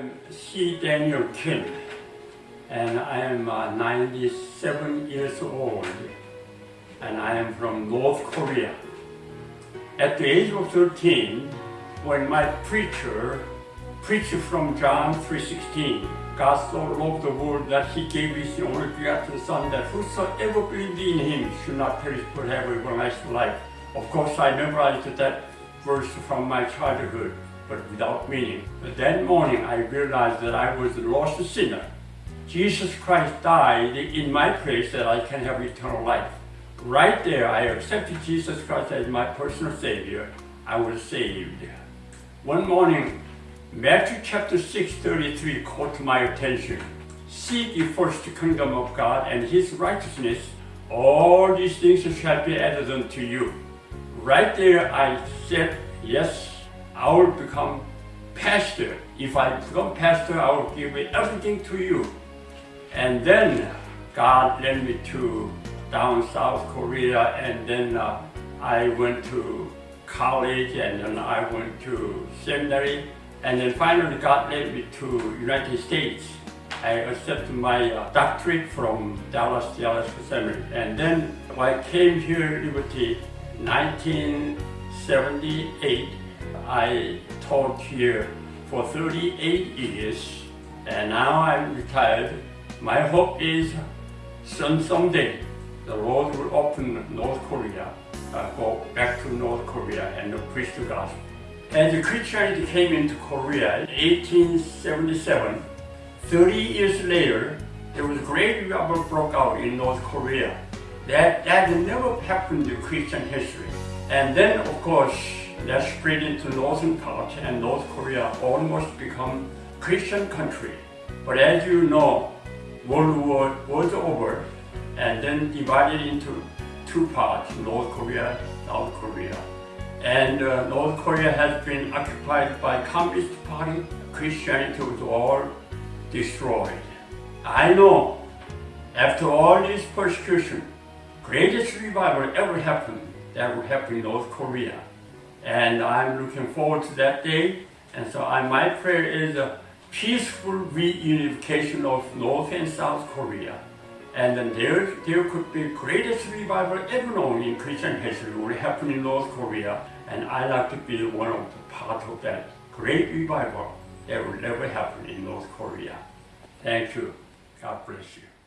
am C. Daniel Kim, and I am uh, 97 years old, and I am from North Korea. At the age of 13, when my preacher preached from John 3.16, God so loved the world that he gave his only begotten Son, that whosoever believed in him should not perish but have everlasting life. Of course, I memorized that verse from my childhood but without meaning. But that morning I realized that I was a lost sinner. Jesus Christ died in my place that I can have eternal life. Right there, I accepted Jesus Christ as my personal Savior. I was saved. One morning, Matthew chapter 6, 33 caught my attention. Seek ye first the kingdom of God and His righteousness, all these things shall be added unto you. Right there, I said, yes, I will become pastor. If I become pastor, I will give everything to you. And then God led me to down South Korea and then uh, I went to college and then I went to seminary and then finally God led me to United States. I accepted my uh, doctorate from Dallas Theological Seminary and then I came here Liberty 1978 I taught here for 38 years and now I'm retired. My hope is some, someday the Lord will open North Korea, uh, go back to North Korea and preach the gospel. As Christianity came into Korea in 1877, 30 years later, there was a great revival broke out in North Korea. That, that never happened in Christian history. And then, of course, that spread into northern part and North Korea almost become Christian country. But as you know, World War was over and then divided into two parts, North Korea, South Korea. And uh, North Korea has been occupied by Communist Party. Christianity was all destroyed. I know after all this persecution, greatest revival ever happened, that will happen in North Korea. And I'm looking forward to that day. And so I, my prayer is a peaceful reunification of North and South Korea. And then there, there could be greatest revival ever known in Christian history will happen in North Korea. And I like to be one of the part of that great revival that will never happen in North Korea. Thank you. God bless you.